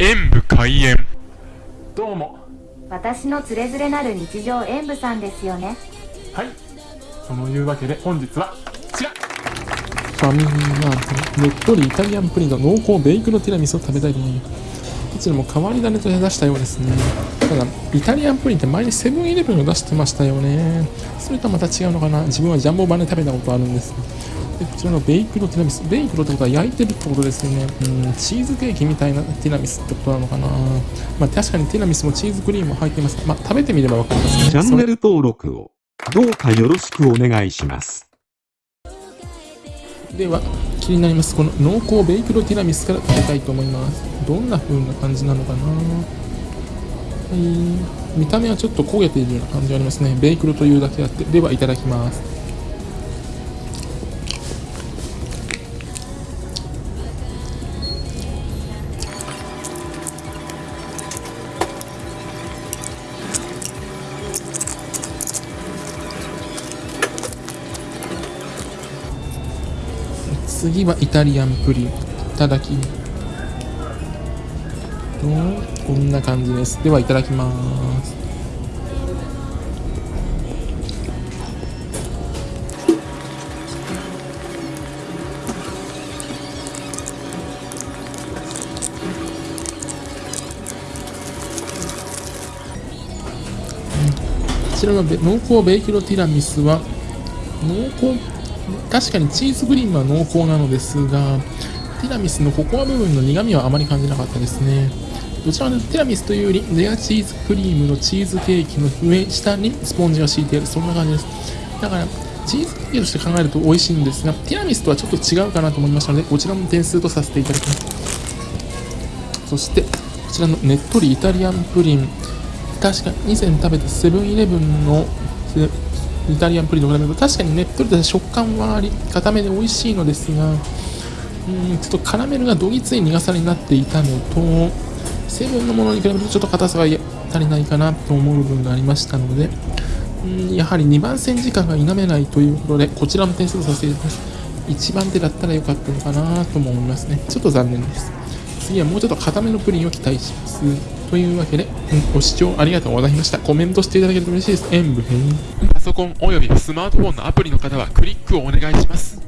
演武開演。どうも。私のつれづれなる日常演舞さんですよね。はい。そのいうわけで本日はこちら。ファミリーマートねっとりイタリアンプリンと濃厚ベイクドティラミスを食べたいと思います。どちらも変わり種と出したようですね。ただイタリアンプリンって前にセブンイレブンを出してましたよね。それとはまた違うのかな。自分はジャンボ版で食べたことあるんですでこちらのベイクドティラミスベイクドってことは焼いてるってことですよね。うんチーズケーキみたいなティラミスってことなのかな。まあ確かにティラミスもチーズクリームも入ってます。まあ食べてみればわかりますねチャンネル登録をどうかよろしくお願いします。では気になります。この濃厚ベイクドティラミスから食べたいと思います。どんな風な感じなのかな。はい。見た目はちょっと焦げているような感じがありますね。ベイクドというだけあって。ではいただきます次はイタリアンプリン。いただき。とこんな感じです。ではいただきます。こちらの濃厚ベイクドティラミスは濃厚確かにチーズクリームは濃厚なのですがティラミスのココア部分の苦味はあまり感じなかったですね。どちらかというとティラミスというよりレアチーズクリームのチーズケーキの上下にスポンジが敷いてあるそんな感じです。だからチーズケーキとして考えると美味しいんですがティラミスとはちょっと違うかなと思いましたのでこちらも点数とさせていただきます。そしてこちらのねっとりイタリアンプリン。確かに以前食べたセブンイレブンのイタリアンプリンと比べると確かにねっとりと食感はあり固めで美味しいのですがうんちょっとカラメルがどぎつい苦さになっていたのとセブンのものに比べるとちょっと硬さが足りないかなと思う部分がありましたのでうんやはり2番線時間が否めないということでこちらの点数とさせていただきます。1番手だったらよかったのかなとも思いますね。ちょっと残念です。次はもうちょっと固めのプリンを期待します。というわけで、ご視聴ありがとうございました。コメントしていただけると嬉しいです。演武編。パソコンおよびスマートフォンのアプリの方はクリックをお願いします。